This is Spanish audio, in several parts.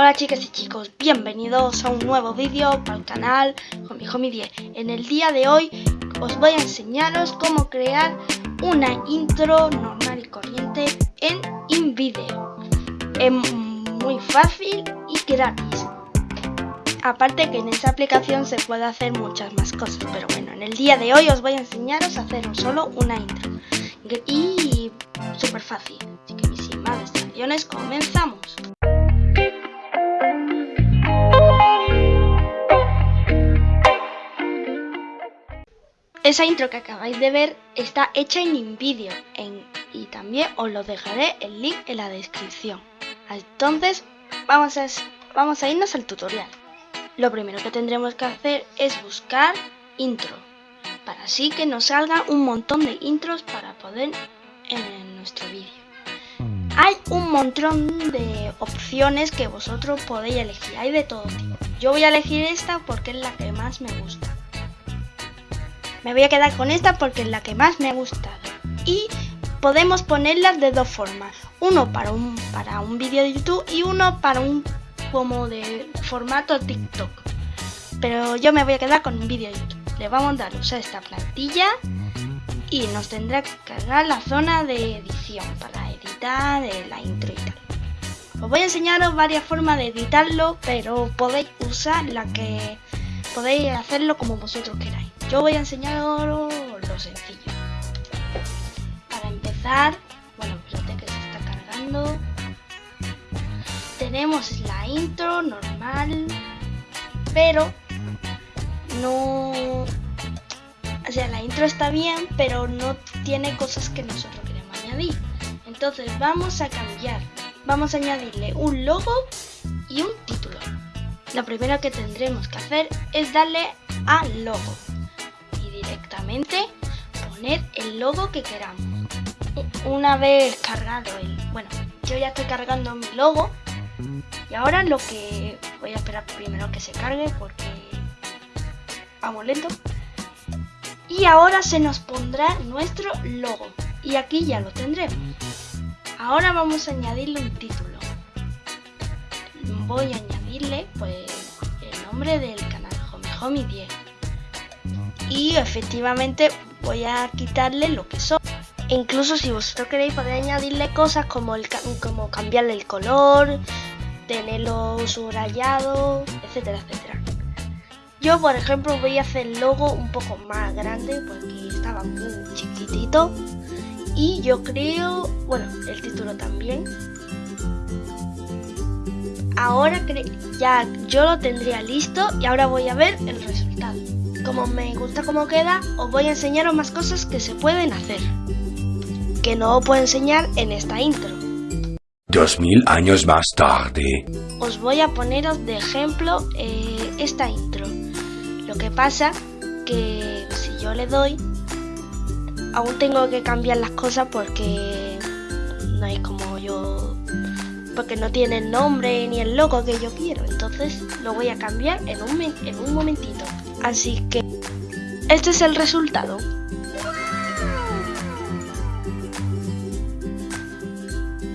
Hola chicas y chicos, bienvenidos a un nuevo vídeo para el canal Homie 10 En el día de hoy os voy a enseñaros cómo crear una intro normal y corriente en InVideo. Es muy fácil y gratis. Aparte que en esa aplicación se puede hacer muchas más cosas Pero bueno, en el día de hoy os voy a enseñaros a hacer solo una intro. Y súper fácil Así que sin más distracciones, comenzamos Esa intro que acabáis de ver está hecha en InVideo y también os lo dejaré el link en la descripción. Entonces vamos a, vamos a irnos al tutorial. Lo primero que tendremos que hacer es buscar intro, para así que nos salga un montón de intros para poder en nuestro vídeo. Hay un montón de opciones que vosotros podéis elegir, hay de todo tipo. Yo voy a elegir esta porque es la que más me gusta. Me voy a quedar con esta porque es la que más me ha gustado. Y podemos ponerlas de dos formas. Uno para un, para un vídeo de YouTube y uno para un como de formato TikTok. Pero yo me voy a quedar con un vídeo de YouTube. Le vamos a dar usar esta plantilla y nos tendrá que cargar la zona de edición para editar la intro y tal. Os voy a enseñaros varias formas de editarlo, pero podéis usar la que podéis hacerlo como vosotros queráis. Yo voy a enseñaros lo sencillo. Para empezar, bueno, espérate que se está cargando. Tenemos la intro normal, pero no... O sea, la intro está bien, pero no tiene cosas que nosotros queremos añadir. Entonces vamos a cambiar. Vamos a añadirle un logo y un título. Lo primero que tendremos que hacer es darle a logo directamente poner el logo que queramos. Una vez cargado el... Bueno, yo ya estoy cargando mi logo. Y ahora lo que... Voy a esperar primero que se cargue porque... Vamos lento. Y ahora se nos pondrá nuestro logo. Y aquí ya lo tendremos. Ahora vamos a añadirle un título. Voy a añadirle pues el nombre del canal Home 10 y efectivamente voy a quitarle lo que son. incluso si vosotros queréis podéis añadirle cosas como, el, como cambiarle el color, tenerlo subrayado, etcétera, etcétera. Yo por ejemplo voy a hacer el logo un poco más grande porque estaba muy chiquitito. Y yo creo, bueno, el título también. Ahora ya yo lo tendría listo y ahora voy a ver el resultado. Como me gusta cómo queda, os voy a enseñaros más cosas que se pueden hacer. Que no os puedo enseñar en esta intro. Dos mil años más tarde. Os voy a poneros de ejemplo eh, esta intro. Lo que pasa que si yo le doy, aún tengo que cambiar las cosas porque no hay como yo porque no tiene el nombre ni el logo que yo quiero entonces lo voy a cambiar en un, en un momentito Así que este es el resultado.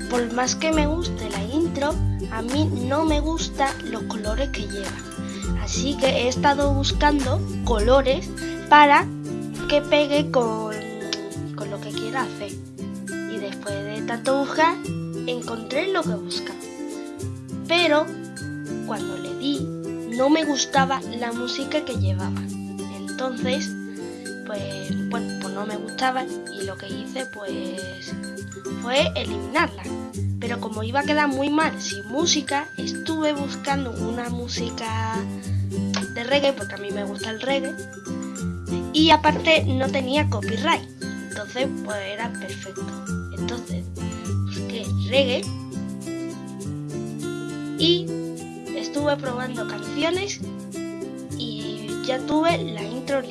Por más que me guste la intro, a mí no me gustan los colores que lleva. Así que he estado buscando colores para que pegue con, con lo que quiera hacer. Y después de tanto buscar, encontré lo que buscaba. Pero cuando le di no me gustaba la música que llevaba. Entonces, pues, bueno, pues no me gustaba y lo que hice pues fue eliminarla. Pero como iba a quedar muy mal sin música, estuve buscando una música de reggae, porque a mí me gusta el reggae, y aparte no tenía copyright. Entonces, pues era perfecto. Entonces, reggae y estuve probando canciones y ya tuve la intro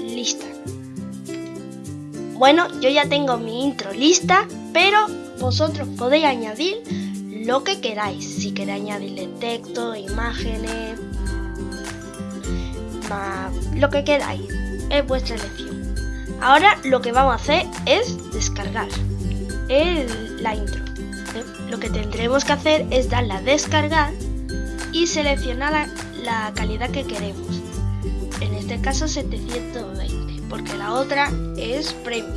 lista. Bueno, yo ya tengo mi intro lista, pero vosotros podéis añadir lo que queráis. Si queréis añadirle texto, imágenes, lo que queráis. Es vuestra elección. Ahora lo que vamos a hacer es descargar la intro. lo que tendremos que hacer es darle a descargar y seleccionar la, calidad que queremos. En este caso 720, porque la otra es premium.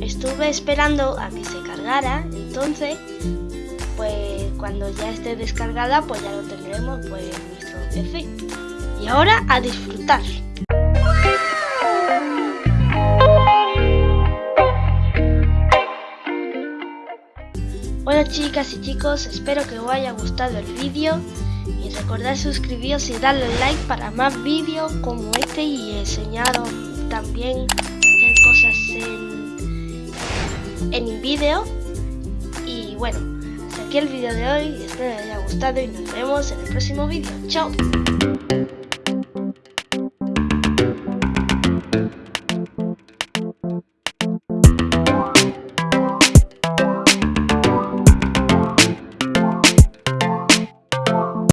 Estuve esperando a que se cargara, entonces, pues cuando ya esté descargada, pues ya lo tendremos pues, nuestro PC. Y ahora a disfrutar. Bueno chicas y chicos, espero que os haya gustado el vídeo y recordad suscribiros y darle like para más vídeos como este y enseñaros también hacer cosas en, en vídeo y bueno, hasta aquí el vídeo de hoy, espero que os haya gustado y nos vemos en el próximo vídeo. ¡Chao!